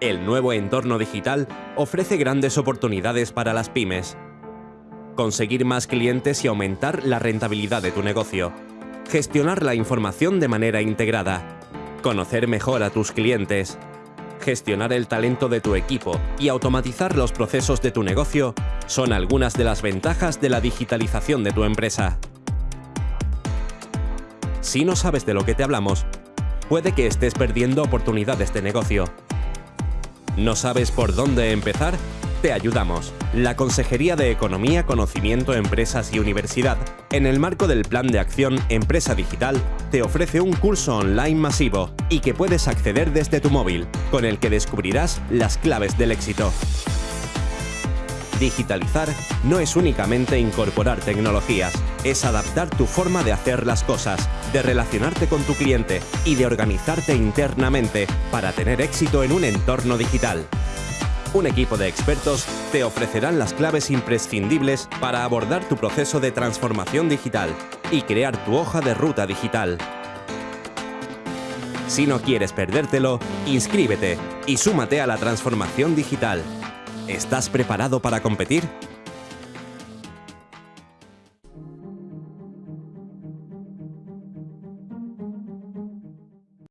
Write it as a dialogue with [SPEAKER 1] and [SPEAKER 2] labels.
[SPEAKER 1] El nuevo entorno digital ofrece grandes oportunidades para las pymes. Conseguir más clientes y aumentar la rentabilidad de tu negocio. Gestionar la información de manera integrada. Conocer mejor a tus clientes. Gestionar el talento de tu equipo y automatizar los procesos de tu negocio son algunas de las ventajas de la digitalización de tu empresa. Si no sabes de lo que te hablamos, puede que estés perdiendo oportunidades de negocio. ¿No sabes por dónde empezar? Te ayudamos. La Consejería de Economía, Conocimiento, Empresas y Universidad, en el marco del Plan de Acción Empresa Digital, te ofrece un curso online masivo y que puedes acceder desde tu móvil, con el que descubrirás las claves del éxito. Digitalizar no es únicamente incorporar tecnologías, es adaptar tu forma de hacer las cosas, de relacionarte con tu cliente y de organizarte internamente para tener éxito en un entorno digital. Un equipo de expertos te ofrecerán las claves imprescindibles para abordar tu proceso de transformación digital y crear tu hoja de ruta digital. Si no quieres perdértelo, inscríbete y súmate a la transformación digital. ¿Estás preparado para competir?